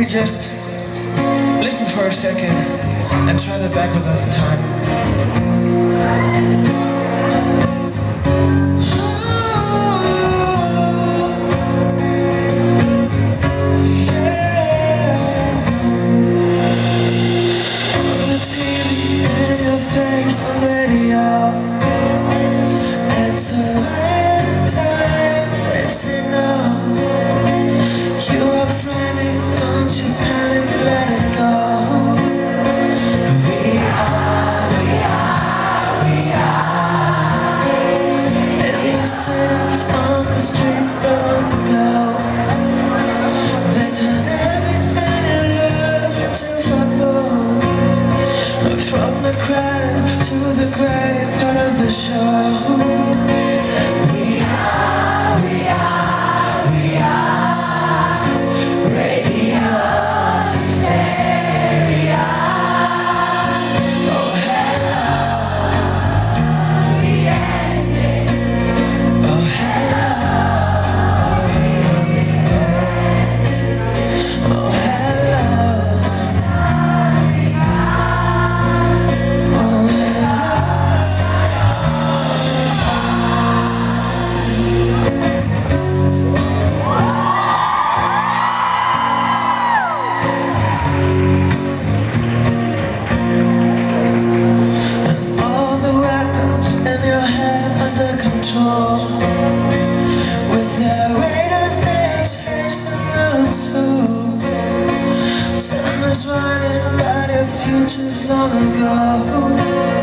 We just listen for a second and try to back with us in time. was running out of futures long ago.